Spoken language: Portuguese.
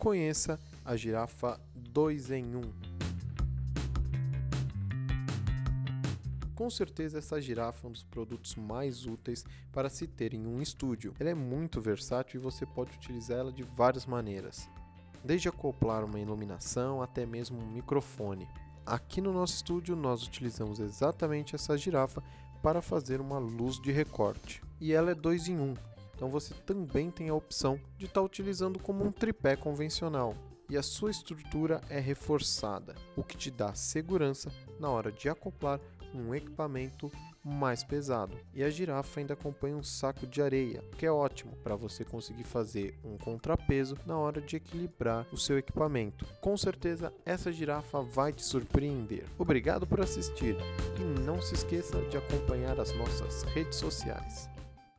conheça a girafa 2 em 1. Com certeza essa girafa é um dos produtos mais úteis para se ter em um estúdio. Ela é muito versátil e você pode utilizar ela de várias maneiras, desde acoplar uma iluminação até mesmo um microfone. Aqui no nosso estúdio nós utilizamos exatamente essa girafa para fazer uma luz de recorte. E ela é 2 em 1, um, então você também tem a opção de estar tá utilizando como um tripé convencional. E a sua estrutura é reforçada, o que te dá segurança na hora de acoplar um equipamento mais pesado. E a girafa ainda acompanha um saco de areia, que é ótimo para você conseguir fazer um contrapeso na hora de equilibrar o seu equipamento. Com certeza essa girafa vai te surpreender. Obrigado por assistir e não se esqueça de acompanhar as nossas redes sociais.